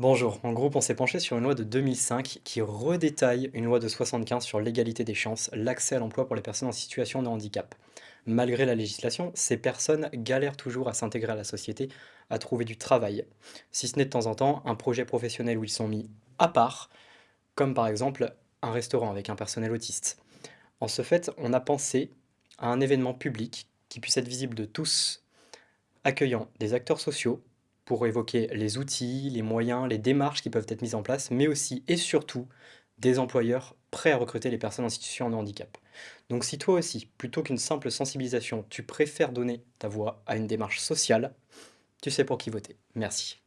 Bonjour, en groupe on s'est penché sur une loi de 2005 qui redétaille une loi de 75 sur l'égalité des chances, l'accès à l'emploi pour les personnes en situation de handicap. Malgré la législation, ces personnes galèrent toujours à s'intégrer à la société, à trouver du travail, si ce n'est de temps en temps un projet professionnel où ils sont mis à part, comme par exemple un restaurant avec un personnel autiste. En ce fait, on a pensé à un événement public qui puisse être visible de tous, accueillant des acteurs sociaux, pour évoquer les outils, les moyens, les démarches qui peuvent être mises en place, mais aussi et surtout des employeurs prêts à recruter les personnes en situation de handicap. Donc si toi aussi, plutôt qu'une simple sensibilisation, tu préfères donner ta voix à une démarche sociale, tu sais pour qui voter. Merci.